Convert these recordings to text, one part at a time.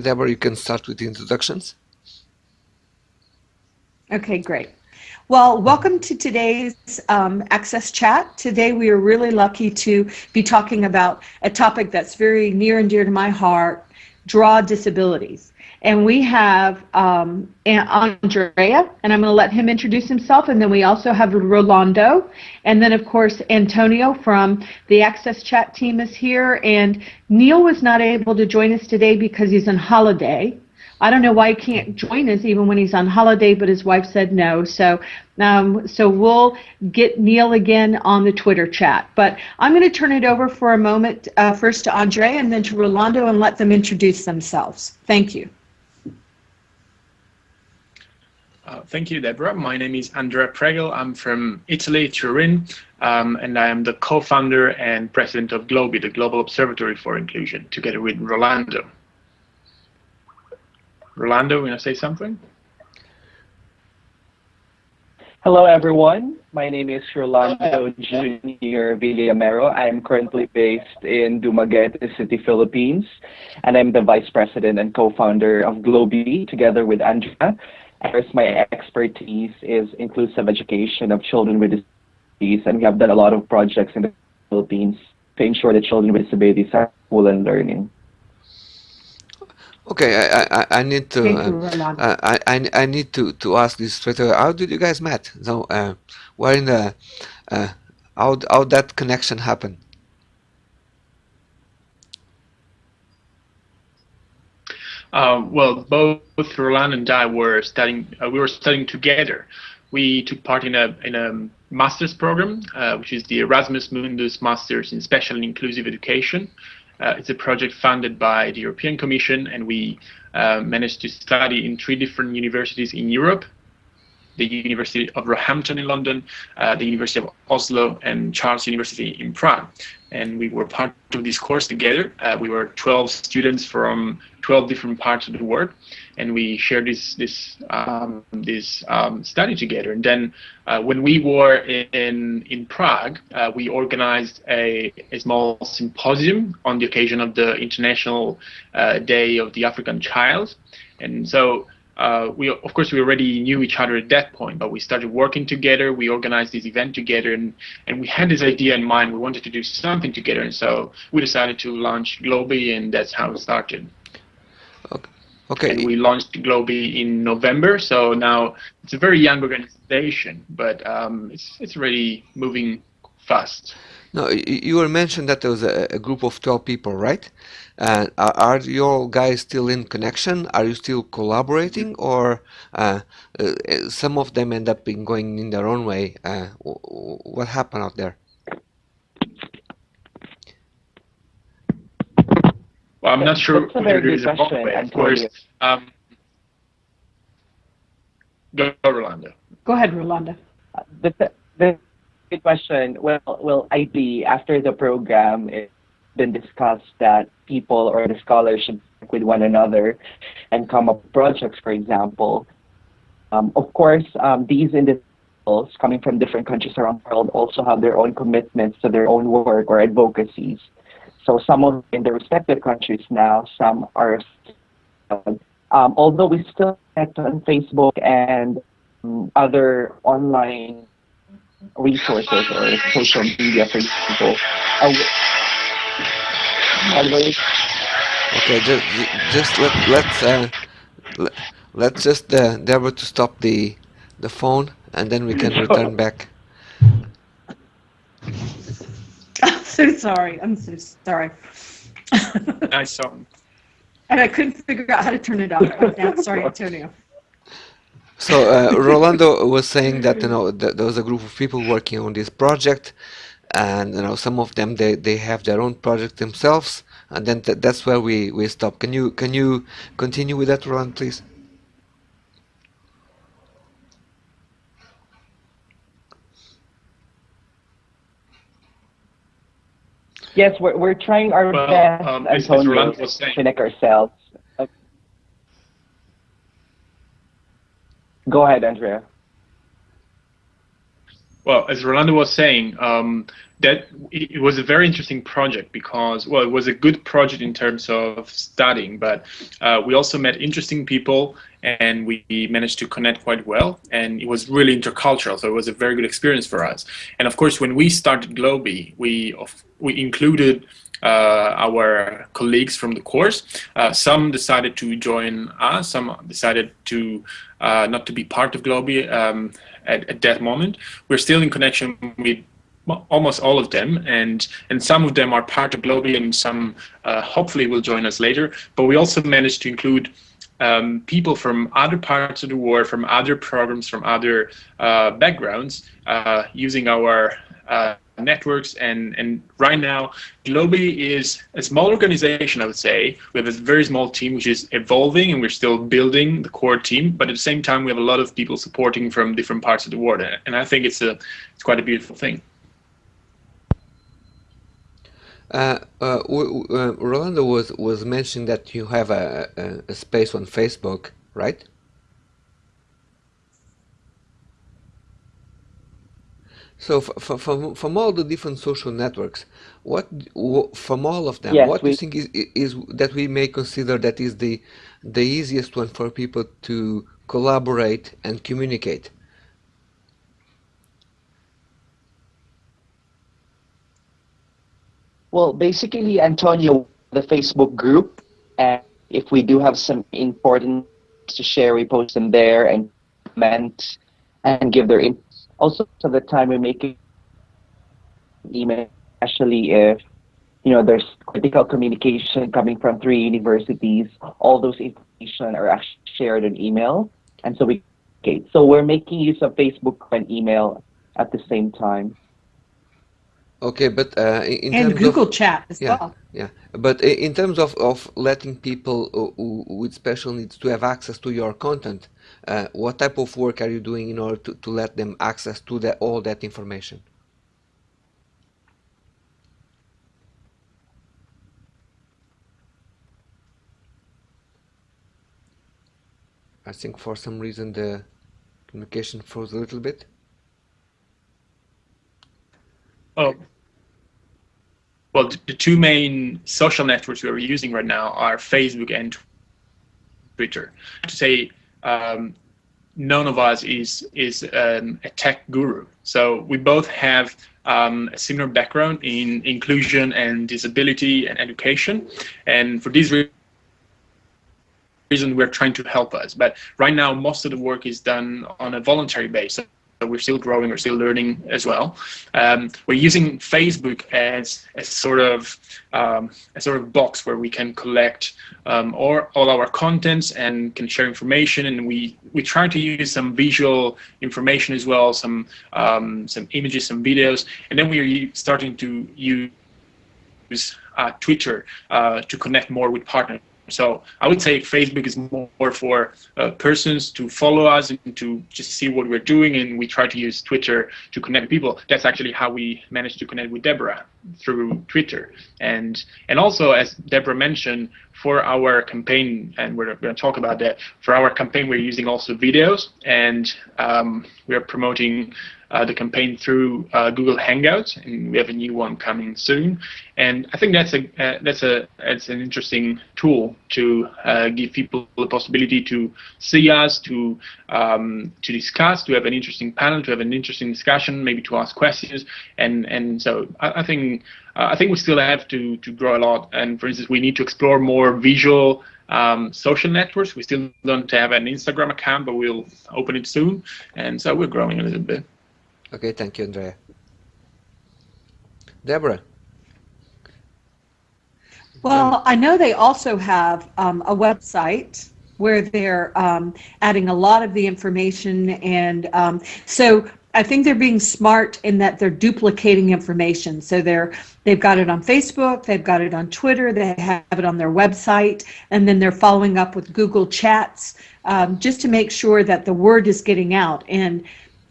Deborah, you can start with the introductions. Okay, great. Well, welcome to today's um, Access Chat. Today we are really lucky to be talking about a topic that's very near and dear to my heart, draw disabilities. And we have um, Andrea, and I'm going to let him introduce himself. And then we also have Rolando. And then, of course, Antonio from the Access Chat team is here. And Neil was not able to join us today because he's on holiday. I don't know why he can't join us even when he's on holiday, but his wife said no. So, um, so we'll get Neil again on the Twitter chat. But I'm going to turn it over for a moment, uh, first to Andre and then to Rolando, and let them introduce themselves. Thank you. Uh, thank you, Deborah. My name is Andrea Pregel. I'm from Italy, Turin, um, and I am the co-founder and president of GLOBI, the Global Observatory for Inclusion, together with Rolando. Rolando, want to say something? Hello, everyone. My name is Rolando Junior Villamero. I am currently based in Dumaguete City, Philippines, and I'm the vice president and co-founder of GLOBI together with Andrea. As my expertise is inclusive education of children with disabilities, and we have done a lot of projects in the Philippines to ensure that children with disabilities are full and learning. Okay, I, I, I need to uh, uh, I, I, I need to, to ask this straight away. How did you guys met? So uh, where in the uh, how how that connection happened? Uh, well, both Roland and I were studying. Uh, we were studying together. We took part in a in a master's program, uh, which is the Erasmus Mundus Masters in Special and Inclusive Education, uh, it's a project funded by the European Commission, and we uh, managed to study in three different universities in Europe, the University of Roehampton in London, uh, the University of Oslo, and Charles University in Prague. And we were part of this course together. Uh, we were 12 students from 12 different parts of the world, and we shared this this um, this um, study together. And then uh, when we were in in Prague, uh, we organized a, a small symposium on the occasion of the International uh, Day of the African Child. And so uh, we of course we already knew each other at that point, but we started working together. We organized this event together, and and we had this idea in mind. We wanted to do something together, and so we decided to launch GLOBI, and that's how it started. Okay. Okay. And we launched GLOBI in November, so now it's a very young organization, but um, it's it's already moving fast. No, you were mentioned that there was a, a group of 12 people, right? Uh, are, are you guys still in connection? Are you still collaborating, or uh, uh, some of them end up in going in their own way? Uh, what happened out there? Well, I'm not sure whether there is a wrong way. Of course. Um, go, Rolando. Go ahead, Rolando. The, the good question. Well, well, ideally, after the program, it's been discussed that people or the scholars should work with one another and come up with projects, for example. Um, of course, um, these individuals coming from different countries around the world also have their own commitments to their own work or advocacies. So some of in the respective countries now, some are. Um, although we still connect on Facebook and um, other online resources or social media, for example. Okay, just just let let's uh, let, let's just uh, endeavor to stop the the phone, and then we can return back. I'm so sorry. I'm so sorry. nice song. And I couldn't figure out how to turn it off. sorry, Antonio. So uh, Rolando was saying that you know that there was a group of people working on this project, and you know some of them they, they have their own project themselves, and then th that's where we we stop. Can you can you continue with that, Roland, please? Yes, we're we're trying our well, best, um, Antonio, to connect ourselves. Go ahead, Andrea. Well, as Rolando was saying, um, that it was a very interesting project because, well, it was a good project in terms of studying, but uh, we also met interesting people and we managed to connect quite well. And it was really intercultural, so it was a very good experience for us. And of course, when we started Globi, we we included our colleagues from the course. Uh, some decided to join us, some decided to uh, not to be part of Globi um, at, at that moment. We're still in connection with almost all of them and and some of them are part of Globi and some uh, hopefully will join us later but we also managed to include um, people from other parts of the world from other programs from other uh, backgrounds uh, using our networks and and right now Globi is a small organization I would say. We have a very small team which is evolving and we're still building the core team but at the same time we have a lot of people supporting from different parts of the world and I think it's a it's quite a beautiful thing. Uh, uh, uh, Rolando was was mentioning that you have a, a, a space on Facebook right So from from all the different social networks, what from all of them, yes, what do you think is is that we may consider that is the the easiest one for people to collaborate and communicate? Well, basically, Antonio, the Facebook group, and if we do have some important to share, we post them there and comment and give their input also of the time we make email, especially if you know there's critical communication coming from three universities. All those information are actually shared in email, and so we okay. So we're making use of Facebook and email at the same time. Okay, but uh, in and terms Google of, Chat as yeah, well. Yeah, but in terms of, of letting people with special needs to have access to your content, uh, what type of work are you doing in order to, to let them access to the, all that information? I think for some reason the communication froze a little bit. Oh, well, the two main social networks we are using right now are Facebook and Twitter. To say um, none of us is is um, a tech guru. So we both have um, a similar background in inclusion and disability and education, and for this reason, we're trying to help us. But right now, most of the work is done on a voluntary basis we're still growing, we're still learning as well. Um, we're using Facebook as a sort of um, a sort of box where we can collect um, all, all our contents and can share information. And we we try to use some visual information as well, some um, some images, some videos, and then we are starting to use uh, Twitter uh, to connect more with partners so I would say Facebook is more for uh, persons to follow us and to just see what we're doing, and we try to use Twitter to connect people. That's actually how we managed to connect with Deborah through Twitter, and and also as Deborah mentioned, for our campaign, and we're going to talk about that. For our campaign, we're using also videos, and um, we are promoting uh, the campaign through uh, Google Hangouts, and we have a new one coming soon. And I think that's a uh, that's a it's an interesting tool to uh, give people the possibility to see us, to um, to discuss, to have an interesting panel, to have an interesting discussion, maybe to ask questions, and and so I, I think uh, I think we still have to to grow a lot. And for instance, we need to explore more visual um, social networks. We still don't have an Instagram account, but we'll open it soon, and so we're growing a little bit. Okay, thank you, Andrea. Deborah. Well, I know they also have um, a website where they're um, adding a lot of the information, and um, so I think they're being smart in that they're duplicating information. So they're they've got it on Facebook, they've got it on Twitter, they have it on their website, and then they're following up with Google Chats um, just to make sure that the word is getting out. And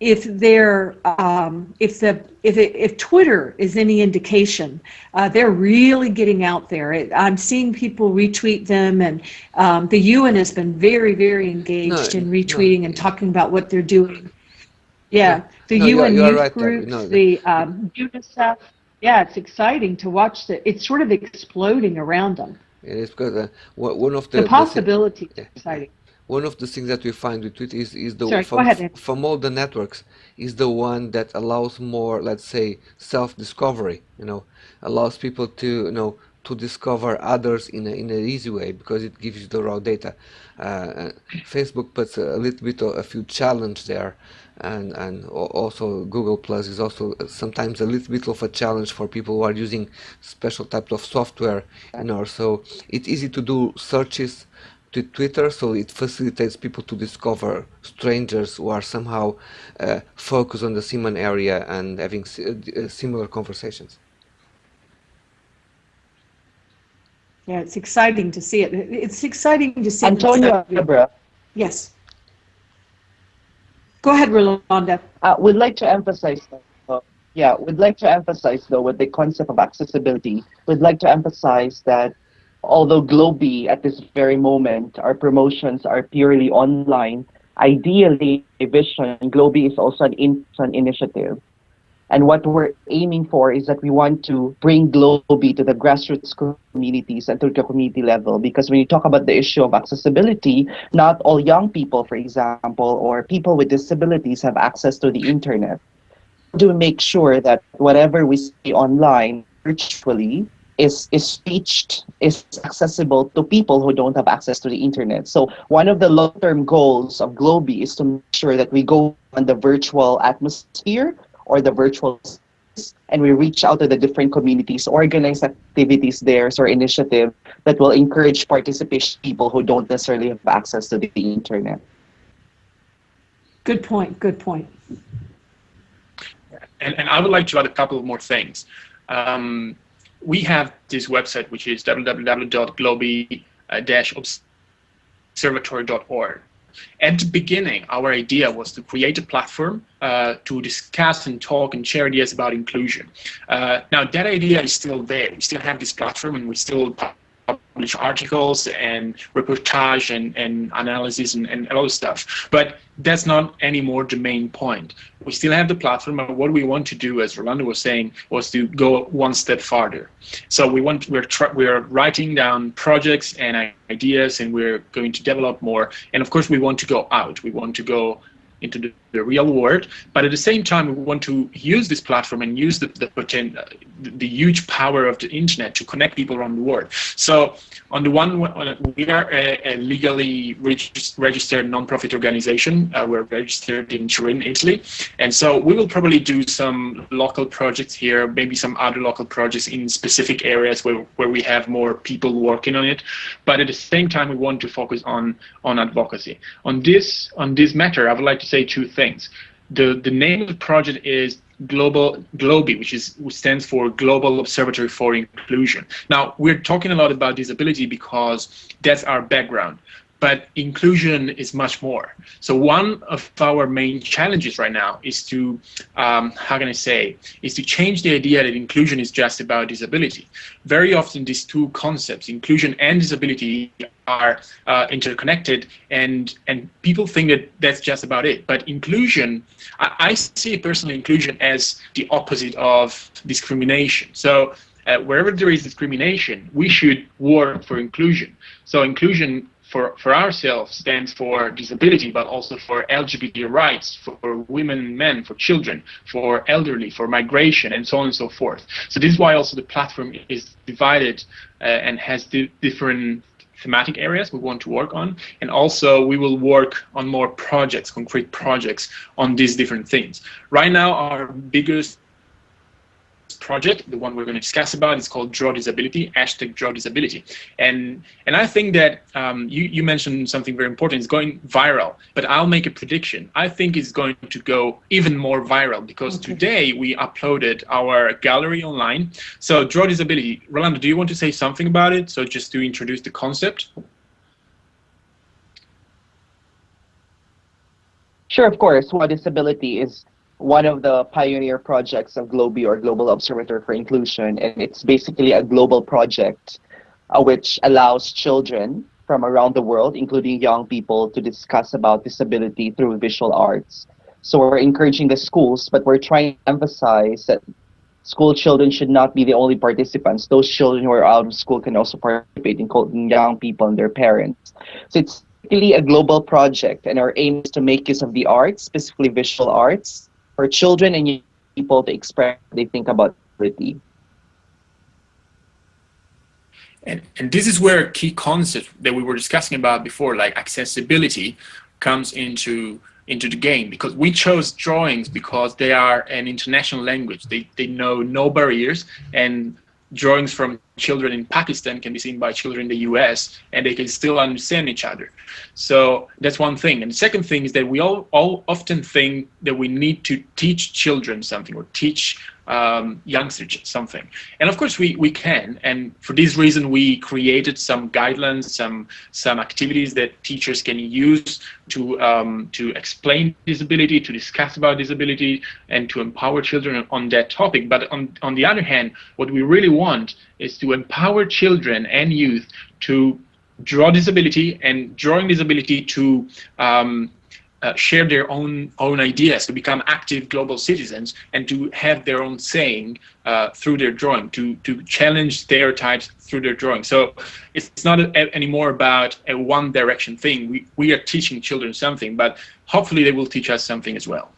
if they're um, if the if it, if Twitter is any indication, uh, they're really getting out there. It, I'm seeing people retweet them, and um, the UN has been very very engaged no, in retweeting no. and talking about what they're doing. Yeah, the No, are- UN you are youth right groups, the um, UNICEF. Yeah, it's exciting to watch the. It's sort of exploding around them. It is because uh, one of the, The the possibility yeah. exciting. One of the things that we find with Twitter is, is the Sorry, from, ahead, from all the networks is the one that allows more let's say self-discovery you know allows people to you know to discover others in a, in an easy way because it gives you the raw data. Uh, uh, Facebook puts a little bit of a few challenge there and and also Google Plus is also sometimes a little bit of a challenge for people who are using special types of software you know so it's easy to do searches to Twitter, so it facilitates people to discover strangers who are somehow uh, focused on the Simon area and having uh, similar conversations. Yeah, it's exciting to see it. It's exciting to see. this Antonio stuff. Yes. Go ahead, Rolando. uh, would like to emphasize, uh, yeah, we'd like to emphasize though with the concept of accessibility, we'd like to emphasize that although Globi at this very moment, our promotions are purely online, ideally, vision, Globi is also an, in, an initiative. And what we're aiming for is that we want to bring Globi to the grassroots communities and to the community level. Because when you talk about the issue of accessibility, not all young people, for example, or people with disabilities have access to the internet. To make sure that whatever we see online virtually is is reached is accessible to people who don't have access to the internet. So one of the long-term goals of Globi is to make sure that we go on the virtual atmosphere or the virtual space, and we reach out to the different communities, organize activities there or initiative that will encourage participation people who don't necessarily have access to the internet. Good point. Good point. and, and I would like to add a couple of more things. Um, we have this website, which is www.globi-observatory.org. At the beginning, our idea was to create a platform uh, to discuss and talk and share ideas about inclusion. Uh, now, that idea is still there. We still have this platform and we still publish articles and reportage and, and analysis and, and a lot of stuff. But that's not anymore the main point. We still have the platform, but what we want to do, as Rolando was saying, was to go one step farther. So we want we're we're writing down projects and ideas, and we're going to develop more. And of course, we want to go out. We want to go into the, the real world, but at the same time, we want to use this platform and use the the, the, the huge power of the internet to connect people around the world. So on the one, we are a, a legally regis- registered non-profit organization. Uh, we're registered in Turin, Italy, and so we will probably do some local projects here, maybe some other local projects in specific areas where, where we have more people working on it. But at the same time, we want to focus on on advocacy. On this on this matter, I would like to say two things. The the name of the project is Global GLOBI, which is which stands for Global Observatory for Inclusion. Now we're talking a lot about disability because that's our background, but inclusion is much more. So one of our main challenges right now is to, um, how can I say, is to change the idea that inclusion is just about disability. Very often these two concepts, inclusion and disability, are uh, interconnected and and people think that that's just about it but inclusion I, I see personal inclusion as the opposite of discrimination so uh, wherever there is discrimination we should work for inclusion so inclusion for, for ourselves stands for disability, but also for LGBT rights, for women and men, for children, for elderly, for migration, and so on and so forth. So this is why also the platform is divided uh, and has di- different thematic areas we want to work on and also we will work on more projects concrete projects on these different things right now our biggest project the one we're going to discuss about is called draw disability hashtag draw disability. And and i think that um, you, you mentioned something very important it's going viral but i'll make a prediction. I think it's going to go even more viral because Okay. today we uploaded our gallery online. So draw disability rolando do you want to say something about it? So just to introduce the concept? Sure, of course. Well, disability is one of the pioneer projects of Globi or Global Observatory for Inclusion, and it's basically a global project uh, which allows children from around the world, including young people, to discuss about disability through visual arts. So we're encouraging the schools, but we're trying to emphasize that school children should not be the only participants. Those children who are out of school can also participate in young people and their parents. So it's really a global project, and our aim is to make use of the arts, specifically visual arts, for children and people to express what they think about disability. And, and this is where a key concept that we were discussing about before, like accessibility, comes into into the game because we chose drawings because they are an international language. They, they know no barriers and drawings from children in Pakistan can be seen by children in the US and they can still understand each other. So that's one thing. And the second thing is that we all, all often think that we need to teach children something or teach um, youngsters something. And of course we, we can. And for this reason, we created some guidelines, some, some activities that teachers can use to, um, to explain disability, to discuss about disability, and to empower children on that topic. But on, on the other hand, what we really want is to empower children and youth to draw disability and drawing disability to um, uh, share their own own ideas, to become active global citizens, and to have their own saying uh, through their drawing, to to challenge stereotypes through their drawing. So it's not a, anymore about a one direction thing. We we are teaching children something, but hopefully they will teach us something as well.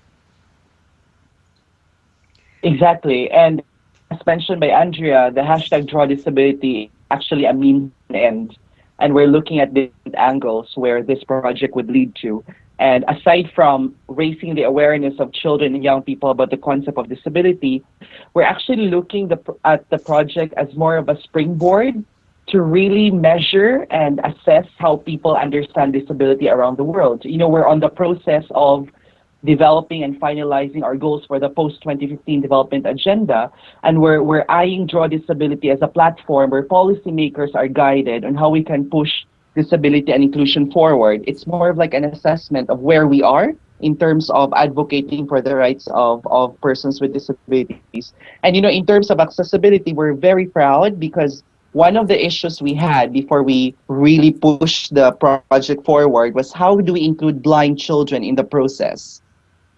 Exactly, and as mentioned by Andrea, the hashtag draw disability actually a means end, and we're looking at different angles where this project would lead to. And aside from raising the awareness of children and young people about the concept of disability, we're actually looking the, at the project as more of a springboard to really measure and assess how people understand disability around the world. You know, we're on the process of developing and finalizing our goals for the post-2015 development agenda, and we're, we're eyeing Draw Disability as a platform where policymakers are guided on how we can push disability and inclusion forward. It's more of like an assessment of where we are in terms of advocating for the rights of, of persons with disabilities. And you know, in terms of accessibility, we're very proud because one of the issues we had before we really pushed the project forward was how do we include blind children in the process?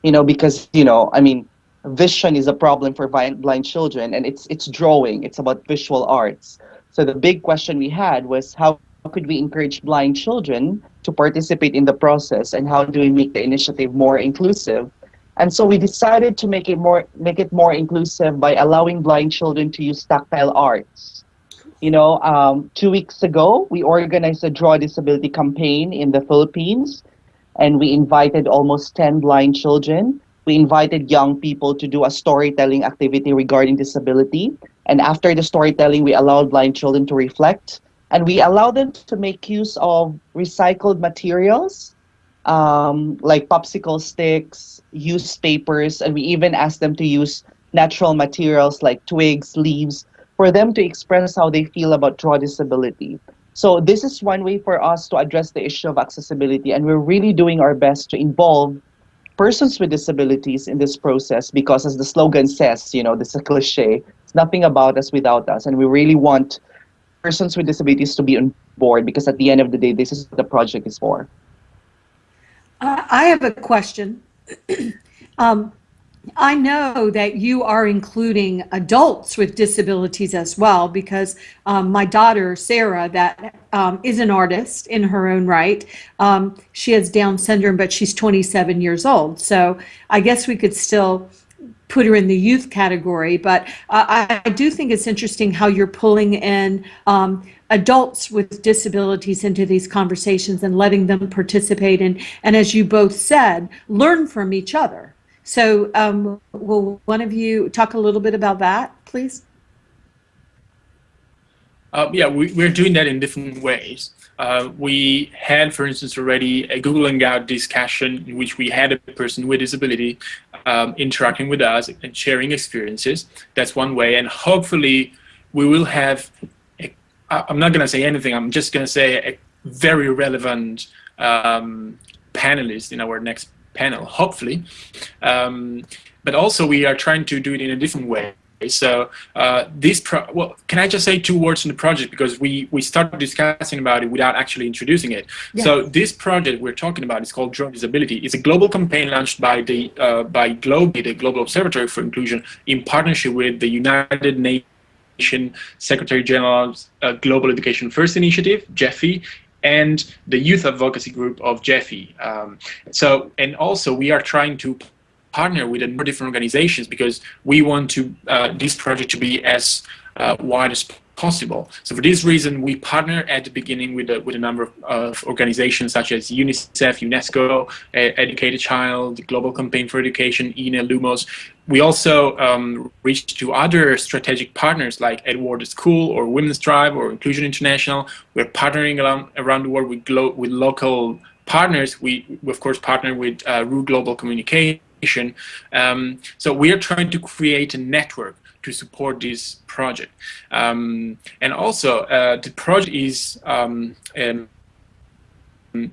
You know, because, you know, I mean, vision is a problem for blind children and it's it's drawing, it's about visual arts. So the big question we had was how could we encourage blind children to participate in the process and how do we make the initiative more inclusive? And so we decided to make it more make it more inclusive by allowing blind children to use tactile arts. You know um, two weeks ago we organized a draw disability campaign in the philippines and we invited almost 10 blind children. We invited young people to do a storytelling activity regarding disability. And after the storytelling we allowed blind children to reflect. And we allow them to make use of recycled materials um, like popsicle sticks, used papers, and we even ask them to use natural materials like twigs, leaves, for them to express how they feel about draw disability. So this is one way for us to address the issue of accessibility, and we're really doing our best to involve persons with disabilities in this process because as the slogan says, you know, this is a cliche, it's nothing about us without us, and we really want persons with disabilities to be on board because at the end of the day, this is what the project is for. Uh, I have a question. um, I know that you are including adults with disabilities as well because um, my daughter, Sarah, that um, is an artist in her own right. Um, she has Down syndrome, but she's 27 years old. So I guess we could still put her in the youth category, but uh, I, do think it's interesting how you're pulling in um, adults with disabilities into these conversations and letting them participate and, and as you both said, learn from each other. So um, will one of you talk a little bit about that, please? Uh, yeah, we, we're doing that in different ways. Uh, we had, for instance, already a Google Hangout discussion in which we had a person with disability um, interacting with us and sharing experiences. That's one way, and hopefully we will have, i am not going to say anything, I'm just going to say a very relevant um, panelist in our next panel, hopefully. Um, but also we are trying to do it in a different way So uh, this pro well, can I just say two words on the project because we we started discussing about it without actually introducing it. Yeah. So this project we're talking about is called Draw Disability. It's a global campaign launched by the uh, by GLOBI, the Global Observatory for Inclusion, in partnership with the United Nations Secretary General's uh, Global Education First Initiative, GEFI, and the youth advocacy group of GEFI. Um, so, and also we are trying to partner with a number of different organizations because we want to uh, this project to be as uh, wide as possible. So for this reason, we partner at the beginning with a, with a number of, of organizations such as UNICEF, UNESCO, Educate a Child, Global Campaign for Education, INE, Lumos. We also um, reached to other strategic partners like Edward School or Women's Drive or Inclusion International. We're partnering around, around the world with, with local partners. We, we, of course, partner with uh, RU Global Communication um, so we are trying to create a network to support this project. Um, and also, uh, the project is um, um,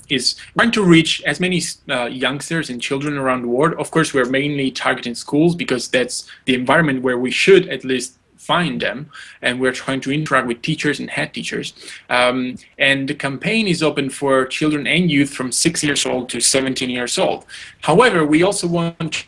is trying to reach as many uh, youngsters and children around the world. Of course, we're mainly targeting schools because that's the environment where we should at least find them and we're trying to interact with teachers and head teachers um, and the campaign is open for children and youth from 6 years old to 17 years old however we also want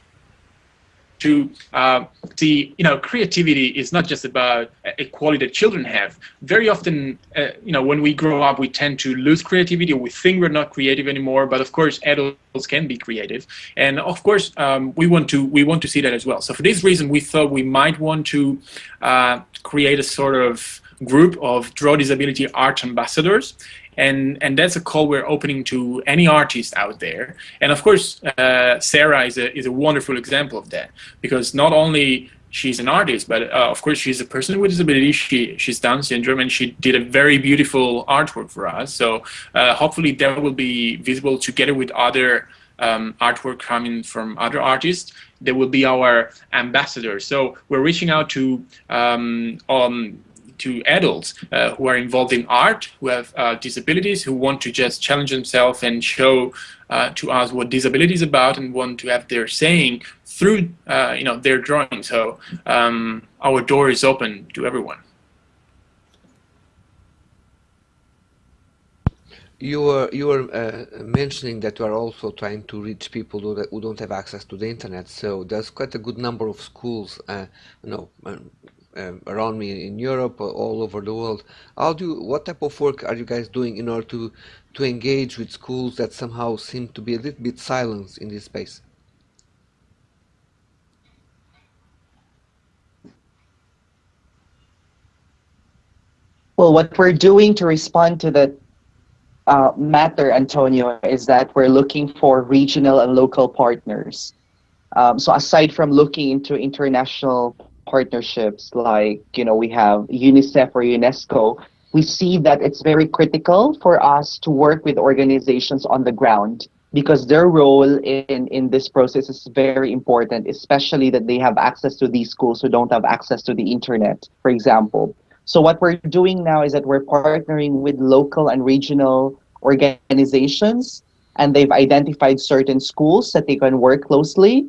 to uh, see, you know, creativity is not just about a quality that children have. Very often, uh, you know, when we grow up, we tend to lose creativity. We think we're not creative anymore, but of course, adults can be creative, and of course, um, we want to we want to see that as well. So for this reason, we thought we might want to uh, create a sort of group of draw disability art ambassadors. And and that's a call we're opening to any artist out there. And of course uh, sarah is a, is a wonderful example of that. Because not only she's an artist but uh, of course she's a person with disability. She she's down syndrome and she did a very beautiful artwork for us. So uh, hopefully that will be visible together with other um, artwork coming from other artists. They will be our ambassadors. So we're reaching out to um, um, to adults uh, who are involved in art, who have uh, disabilities, who want to just challenge themselves and show uh, to us what disability is about and want to have their saying through uh, you know their drawing. So um, our door is open to everyone. You were you were uh, mentioning that you are also trying to reach people who, who don't have access to the internet. So there's quite a good number of schools, uh, you know, um, around me in Europe, all over the world. How do what type of work are you guys doing in order to to engage with schools that somehow seem to be a little bit silenced in this space? Well, what we're doing to respond to that uh, matter, Antonio, is that we're looking for regional and local partners. Um, so aside from looking into international partnerships like you know we have UNICEF or UNESCO, we see that it's very critical for us to work with organizations on the ground because their role in, in this process is very important, especially that they have access to these schools who don't have access to the internet, for example. So what we're doing now is that we're partnering with local and regional organizations, and they've identified certain schools that they can work closely.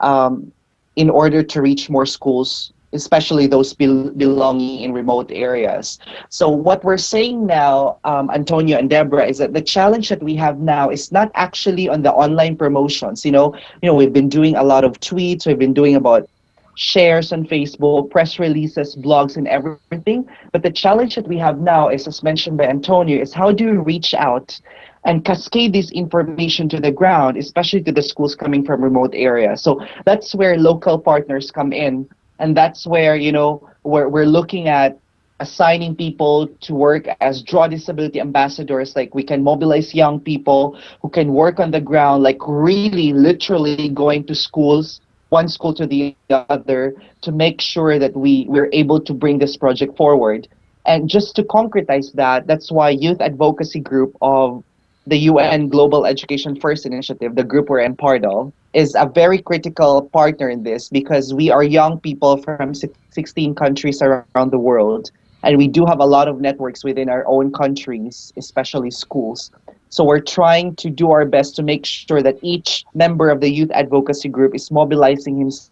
Um, in order to reach more schools, especially those be belonging in remote areas. So what we're saying now, um, Antonio and Deborah, is that the challenge that we have now is not actually on the online promotions. You know, you know, we've been doing a lot of tweets. We've been doing about shares on Facebook, press releases, blogs, and everything. But the challenge that we have now is, as mentioned by Antonio, is how do we reach out and cascade this information to the ground, especially to the schools coming from remote areas. So that's where local partners come in. And that's where, you know, we're, we're looking at assigning people to work as draw disability ambassadors like we can mobilize young people who can work on the ground like really literally going to schools one school to the other to make sure that we we're able to bring this project forward and just to concretize that that's why youth advocacy group of the UN Global Education First Initiative, the group we're in part of, is a very critical partner in this because we are young people from 16 countries around the world. And we do have a lot of networks within our own countries, especially schools. So we're trying to do our best to make sure that each member of the youth advocacy group is mobilizing himself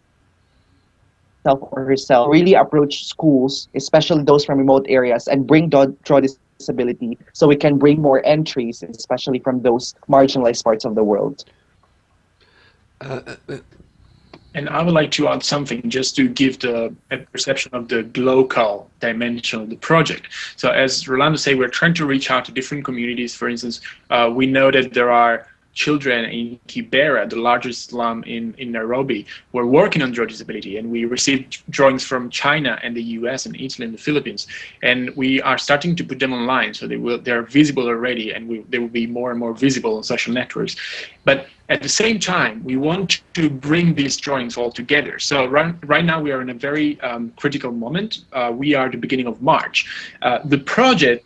or herself really approach schools, especially those from remote areas, and bring draw, draw so we can bring more entries, especially from those marginalized parts of the world. Uh, uh, and I would like to add something just to give the perception of the local dimension of the project. So as Rolando said, we're trying to reach out to different communities. For instance, uh, we know that there are children in Kibera, the largest slum in, in Nairobi, were working on draw disability. And we received drawings from China and the US and Italy and the Philippines. And we are starting to put them online. So they will they're visible already and we, they will be more and more visible on social networks. But at the same time, we want to bring these drawings all together. So right, right now we are in a very um, critical moment. Uh, we are the beginning of March. Uh, the project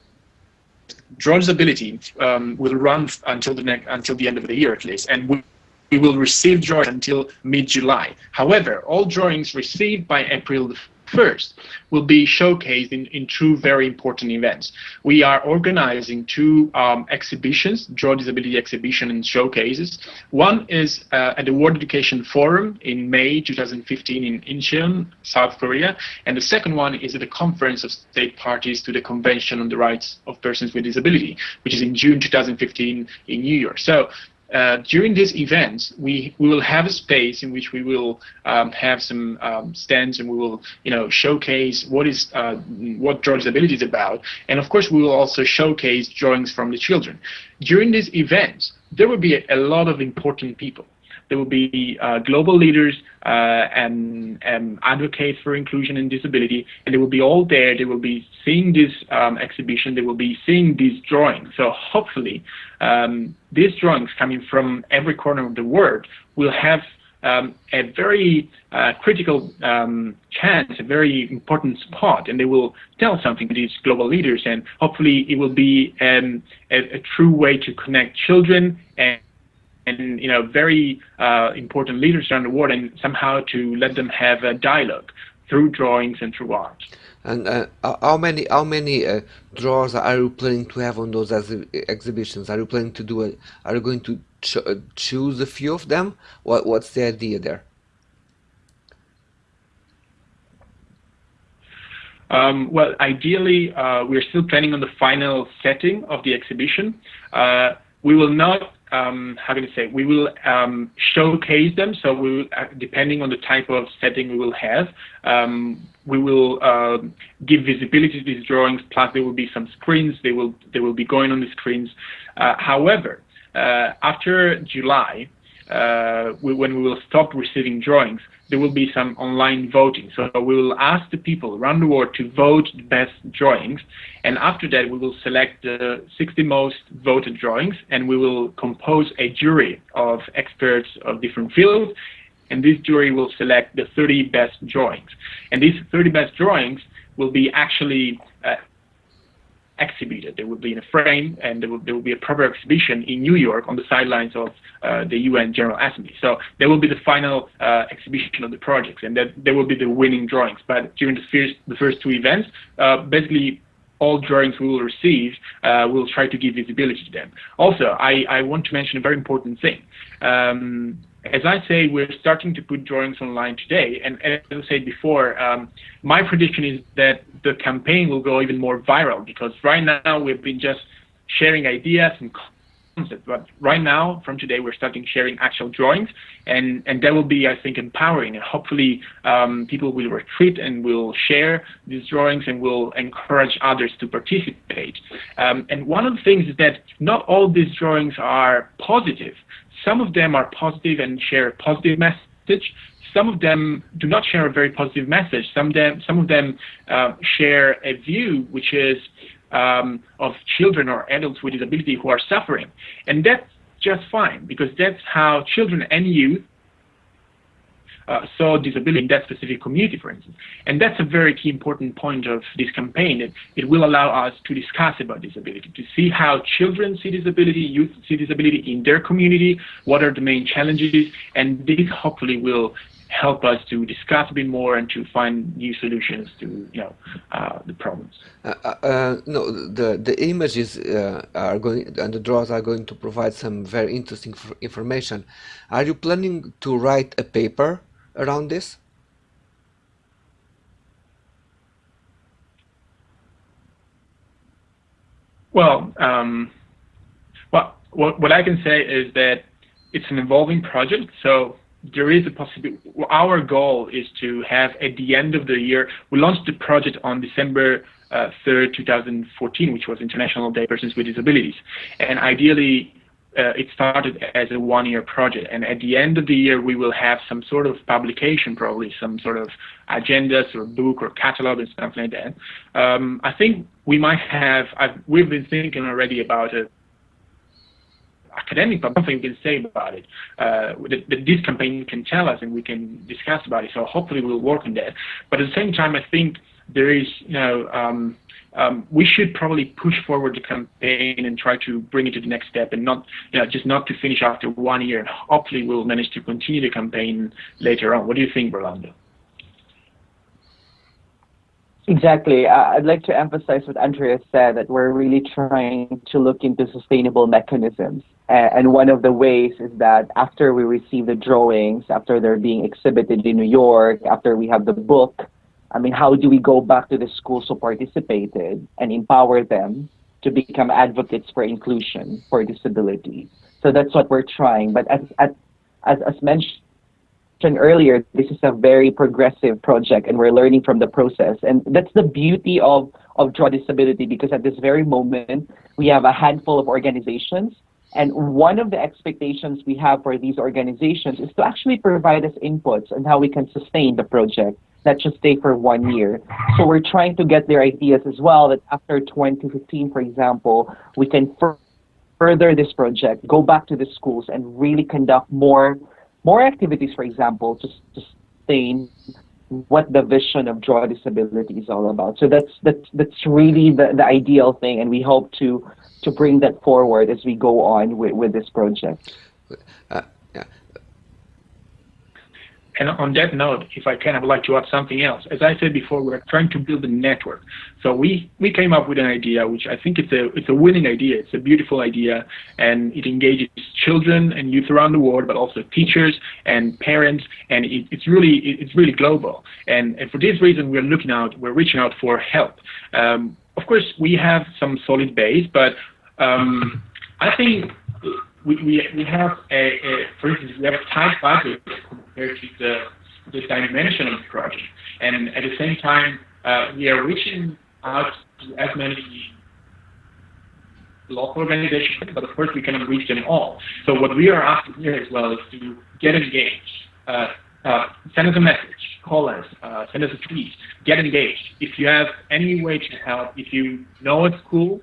draw ability um, will run until the next until the end of the year at least, and we, we will receive drawings until mid-July. However, all drawings received by April first will be showcased in, in two very important events. We are organizing two um, exhibitions, Draw Disability Exhibition and Showcases. One is uh, at the World Education Forum in May 2015 in Incheon, South Korea, and the second one is at the Conference of State Parties to the Convention on the Rights of Persons with Disability, which is in June 2015 in New York. So uh, during these events, we, we will have a space in which we will um, have some um, stands and we will, you know, showcase what is uh, what draw disability is about, and of course we will also showcase drawings from the children. During these events, there will be a, a lot of important people. There will be uh, global leaders uh, and, and advocates for inclusion and disability, and they will be all there. They will be seeing this um, exhibition. They will be seeing these drawings. So hopefully, um, these drawings coming from every corner of the world will have um, a very uh, critical um, chance, a very important spot, and they will tell something to these global leaders, and hopefully it will be um, a, a, true way to connect children and and you know very uh, important leaders around the world, and somehow to let them have a dialogue through drawings and through art. And uh, how many how many uh, draws are you planning to have on those exhibitions? Are you planning to do it? Are you going to ch uh, choose a few of them? What what's the idea there? Um, well, ideally, uh, we're still planning on the final setting of the exhibition. Uh, we will not um, how can I say, we will um, showcase them. So we will, uh, depending on the type of setting we will have, um, we will uh, give visibility to these drawings. Plus, there will be some screens. They will they will be going on the screens. Uh, however, uh, after July, uh, we, when we will stop receiving drawings, there will be some online voting. So we will ask the people around the world to vote the best drawings, and after that we will select the 60 most voted drawings, and we will compose a jury of experts of different fields, and this jury will select the 30 best drawings. And these 30 best drawings will be actually exhibited. They will be in a frame, and there will, there will be a proper exhibition in New York on the sidelines of uh, the UN General Assembly. So there will be the final uh, exhibition of the projects, and that there will be the winning drawings. But during the first the first two events, uh, basically all drawings we will receive, uh, we'll try to give visibility to them. Also, I, I want to mention a very important thing. Um, as I say, we're starting to put drawings online today. And as I said before, um, my prediction is that the campaign will go even more viral because right now we've been just sharing ideas and concepts. But right now, from today, we're starting sharing actual drawings. And, and that will be, I think, empowering. And hopefully um, people will retweet and will share these drawings and will encourage others to participate. Um, and one of the things is that not all these drawings are positive. Some of them are positive and share a positive message. Some of them do not share a very positive message. Some of them, some of them uh, share a view which is um, of children or adults with disability who are suffering. And that's just fine because that's how children and youth uh, saw disability in that specific community, for instance. And that's a very key important point of this campaign. It, it will allow us to discuss about disability, to see how children see disability, youth see disability in their community, what are the main challenges, and this hopefully will help us to discuss a bit more and to find new solutions to you know uh, the problems. Uh, uh, uh no, the the images uh, are going and the draws are going to provide some very interesting information. Are you planning to write a paper around this? Well, um, well, what, what I can say is that it's an evolving project, so there is a possibility. Our goal is to have at the end of the year. We launched the project on December uh, 3rd, 2014, which was International Day Persons with Disabilities, and ideally uh, it started as a one-year project, and at the end of the year, we will have some sort of publication, probably some sort of agendas or book or catalog and stuff like that. Um, I think we might have. I've, we've been thinking already about it academic, but something we can say about it. Uh, that, that, this campaign can tell us, and we can discuss about it. So hopefully we'll work on that. But at the same time, I think there is, you know, um, um, we should probably push forward the campaign and try to bring it to the next step, and not, you know, just not to finish after one year. And hopefully we'll manage to continue the campaign later on. What do you think, Rolando? Exactly. I'd like to emphasize what Andreas said that we're really trying to look into sustainable mechanisms. And one of the ways is that after we receive the drawings, after they're being exhibited in New York, after we have the book, I mean, how do we go back to the schools who participated and empower them to become advocates for inclusion, for disability? So that's what we're trying. But as, as, as mentioned, earlier, this is a very progressive project and we're learning from the process. And that's the beauty of, of Draw Disability because at this very moment, we have a handful of organizations. And one of the expectations we have for these organizations is to actually provide us inputs on how we can sustain the project, not just stay for one year. So we're trying to get their ideas as well that after 2015, for example, we can further this project, go back to the schools and really conduct more more activities, for example, to sustain what the vision of draw disability is all about. So that's that's that's really the, the ideal thing, and we hope to to bring that forward as we go on with, with this project. Uh, and on that note, if I can, I would like to add something else. As I said before, we're trying to build a network. So we, we came up with an idea, which I think it's a, it's a winning idea. It's a beautiful idea, and it engages children and youth around the world, but also teachers and parents, and it, it's really it's really global. And, and for this reason, we're looking out, we're reaching out for help. Um, of course, we have some solid base, but um, I think we, have a, for instance, we have a tight budget compared to the, the dimension of the project. And at the same time, uh, we are reaching out to as many local organizations, but of course we cannot reach them all. So what we are asking here as well is to get engaged. Uh, uh, send us a message, call us, uh, send us a tweet, get engaged. If you have any way to help, if you know a school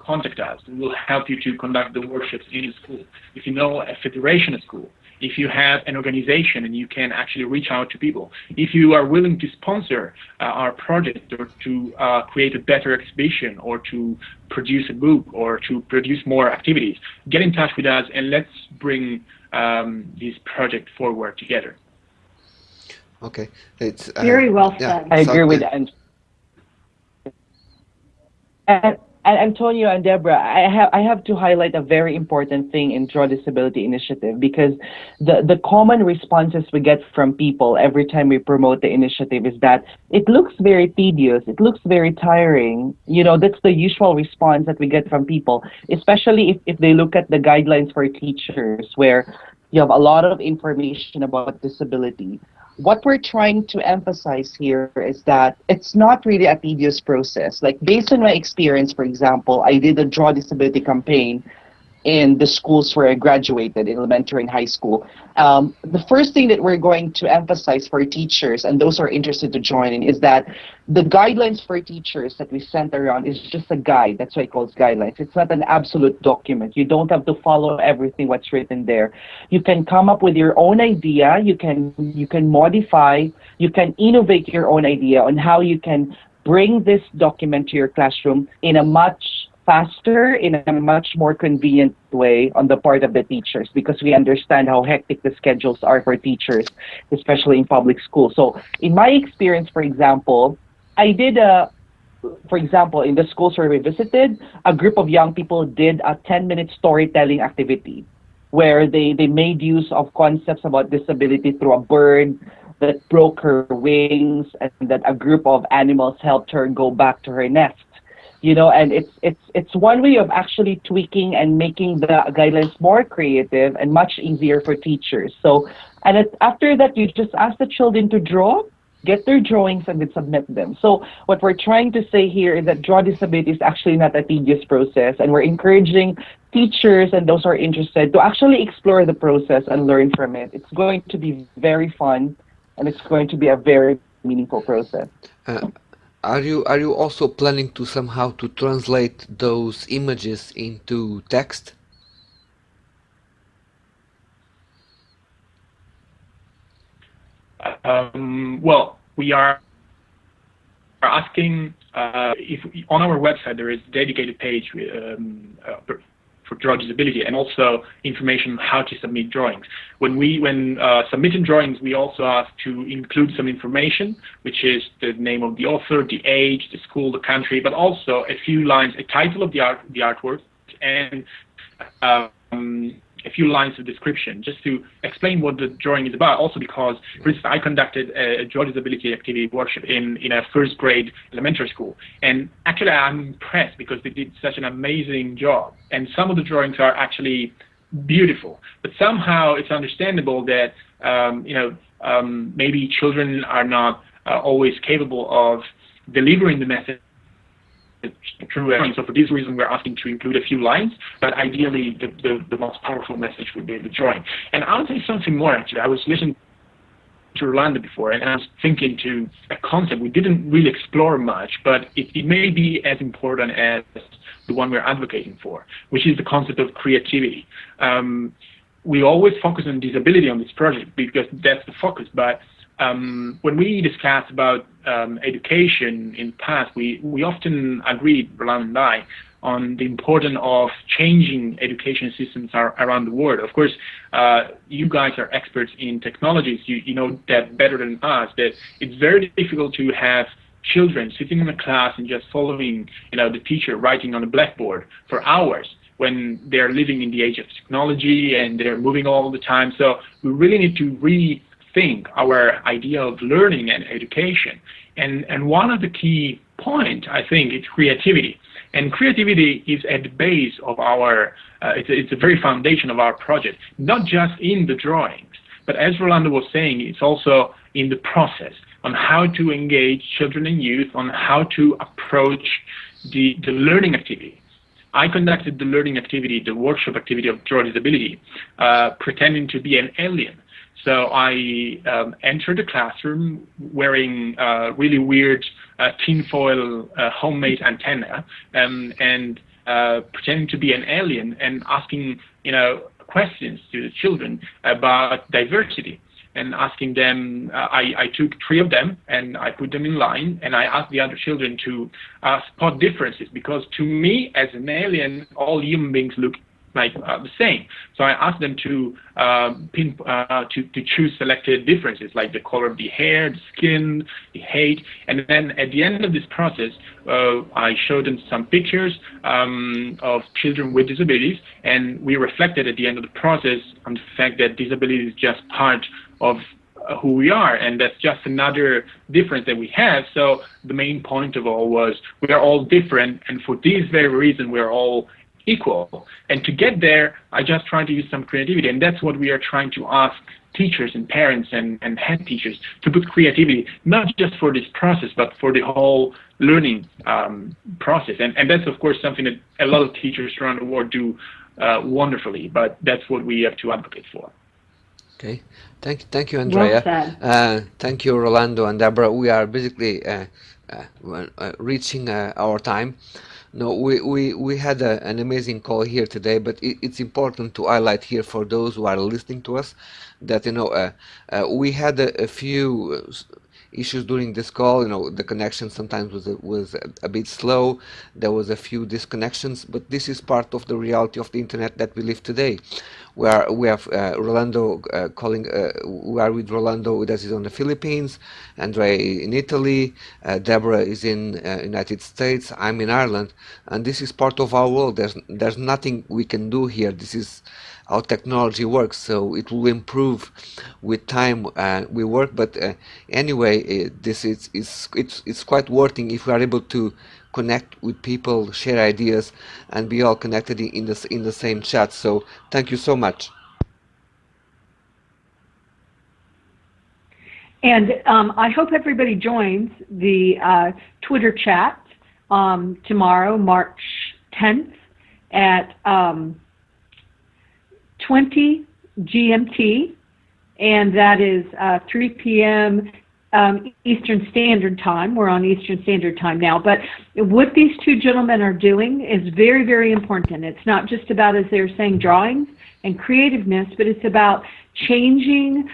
contact us. We will help you to conduct the workshops in your school. If you know a federation at school, if you have an organization and you can actually reach out to people, if you are willing to sponsor uh, our project or to uh, create a better exhibition or to produce a book or to produce more activities, get in touch with us and let's bring um, this project forward together. Okay, it's uh, very well said. Yeah, I agree with that. And and Antonio and Deborah, I have I have to highlight a very important thing in Draw Disability Initiative because the, the common responses we get from people every time we promote the initiative is that it looks very tedious, it looks very tiring. You know, that's the usual response that we get from people, especially if, if they look at the guidelines for teachers where you have a lot of information about disability what we're trying to emphasize here is that it's not really a tedious process. Like based on my experience, for example, I did a draw disability campaign in the schools where I graduated, elementary and high school. Um, the first thing that we're going to emphasize for teachers and those who are interested to join in is that the guidelines for teachers that we sent around is just a guide. That's why it calls guidelines. It's not an absolute document. You don't have to follow everything what's written there. You can come up with your own idea. You can you can modify. You can innovate your own idea on how you can bring this document to your classroom in a much faster in a much more convenient way on the part of the teachers because we understand how hectic the schedules are for teachers, especially in public schools. So in my experience, for example, I did a for example, in the schools where we visited, a group of young people did a 10 minute storytelling activity where they, they made use of concepts about disability through a bird that broke her wings and that a group of animals helped her go back to her nest you know, and it's it's it's one way of actually tweaking and making the guidelines more creative and much easier for teachers. So, and it, after that, you just ask the children to draw, get their drawings, and then submit them. So, what we're trying to say here is that draw disability is actually not a tedious process, and we're encouraging teachers and those who are interested to actually explore the process and learn from it. It's going to be very fun, and it's going to be a very meaningful process. Uh, are you are you also planning to somehow to translate those images into text? Um, well, we are asking uh, if on our website there is a dedicated page um, uh, for draw disability and also information on how to submit drawings. When we when uh, submitting drawings, we also ask to include some information, which is the name of the author, the age, the school, the country, but also a few lines, a title of the art, the artwork, and um, a few lines of description just to explain what the drawing is about. Also because, for instance, I conducted a draw disability activity workshop in, in a first grade elementary school. And actually I'm impressed because they did such an amazing job. And some of the drawings are actually beautiful. But somehow it's understandable that, um, you know, um, maybe children are not uh, always capable of delivering the message true So for this reason, we're asking to include a few lines, but ideally the, the, the most powerful message would be the drawing. And I'll say something more actually. I was listening to Rolando before, and I was thinking to a concept we didn't really explore much, but it, it may be as important as the one we're advocating for, which is the concept of creativity. Um, we always focus on disability on this project because that's the focus, but um, when we discussed about um, education in the past, we, we often agreed, Roland and I, on the importance of changing education systems are, around the world. Of course, uh, you guys are experts in technologies. You, you know that better than us, that it's very difficult to have children sitting in a class and just following you know, the teacher writing on a blackboard for hours when they're living in the age of technology and they're moving all the time. So we really need to re think our idea of learning and education. And, and one of the key points, I think, is creativity. And creativity is at the base of our, uh, it's, it's a very foundation of our project, not just in the drawings, but as Rolando was saying, it's also in the process on how to engage children and youth, on how to approach the, the learning activity. I conducted the learning activity, the workshop activity of draw disability, uh, pretending to be an alien. So I um, entered the classroom wearing uh, really weird uh, tinfoil uh, homemade antenna um, and uh, pretending to be an alien and asking, you know, questions to the children about diversity and asking them, uh, I, I took three of them and I put them in line and I asked the other children to uh, spot differences because to me as an alien, all human beings look like uh, the same. So I asked them to uh, pin, uh, to to choose selected differences like the color of the hair, the skin, the height, and then at the end of this process, uh, I showed them some pictures um, of children with disabilities, and we reflected at the end of the process on the fact that disability is just part of uh, who we are, and that's just another difference that we have. So the main point of all was we are all different, and for this very reason, we are all equal. And to get there, I just try to use some creativity. And that's what we are trying to ask teachers and parents and, and head teachers to put creativity, not just for this process, but for the whole learning um, process. And, and that's, of course, something that a lot of teachers around the world do uh, wonderfully, but that's what we have to advocate for. Okay, thank you, thank you, Andrea. Well uh, thank you, Rolando and Deborah. We are basically uh, uh, uh reaching our time. No, we, we, we had a, an amazing call here today, but it, it's important to highlight here for those who are listening to us that, you know, uh, uh, we had a, a few issues during this call. You know, the connection sometimes was a, was a, bit slow. There was a few disconnections, but this is part of the reality of the internet that we live today where we have uh, Rolando uh, calling, uh, we are with Rolando that is on the Philippines, Andre in Italy, uh, Deborah is in uh, United States, I'm in Ireland, and this is part of our world. There's there's nothing we can do here. This is how technology works, so it will improve with time uh, we work. But anyway, this is it's it's it's quite working if we are able to connect with people, share ideas, and be all connected in the in the same chat. So thank you so much. And um, I hope everybody joins the uh, Twitter chat um, tomorrow, March 10th at um, 20 GMT, and that is uh, 3 p.m. Um, Eastern Standard Time. We're on Eastern Standard Time now. But what these two gentlemen are doing is very, very important. It's not just about, as they're saying, drawings and creativeness, but it's about changing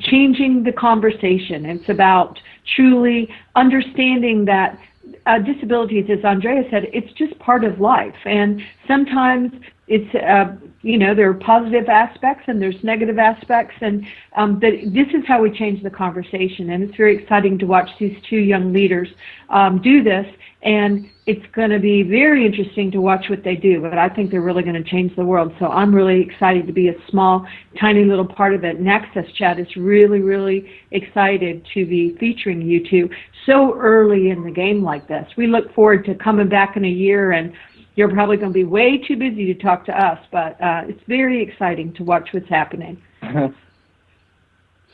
changing the conversation. It's about truly understanding that uh, disabilities, as Andrea said, it's just part of life. And sometimes it's, uh, you know, there are positive aspects and there's negative aspects. And um, that this is how we change the conversation. And it's very exciting to watch these two young leaders um, do this. And it's going to be very interesting to watch what they do. But I think they're really going to change the world. So I'm really excited to be a small, tiny little part of it. And Access Chat is really, really excited to be featuring you two so early in the game like this. We look forward to coming back in a year and you're probably going to be way too busy to talk to us, but uh, it's very exciting to watch what's happening.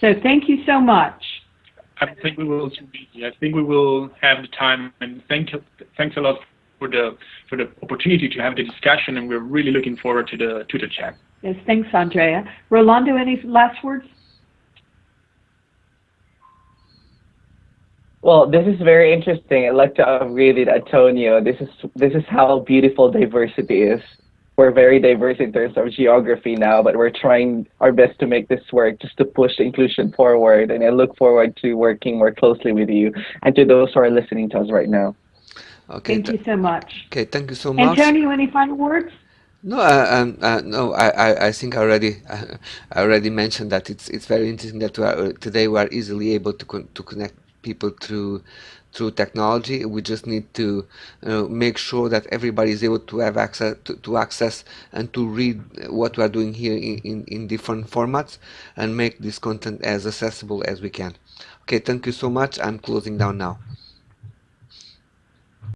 so thank you so much. I think we will. I think we will have the time, and thank thanks a lot for the for the opportunity to have the discussion, and we're really looking forward to the to the chat. Yes, thanks, Andrea. Rolando, any last words? Well, this is very interesting. I'd like to agree with Antonio. This is this is how beautiful diversity is. We're very diverse in terms of geography now, but we're trying our best to make this work just to push inclusion forward. And I look forward to working more closely with you and to those who are listening to us right now. Okay. Thank you so much. Okay, thank you so much. Antonio, any final words? No, uh, um, uh, no. I, I, I think I already, uh, I already mentioned that it's it's very interesting that we are, uh, today we are easily able to con to connect people through through technology. We just need to uh, make sure that everybody is able to have access to, to, access and to read what we are doing here in, in, in different formats and make this content as accessible as we can. Okay, thank you so much. I'm closing down now.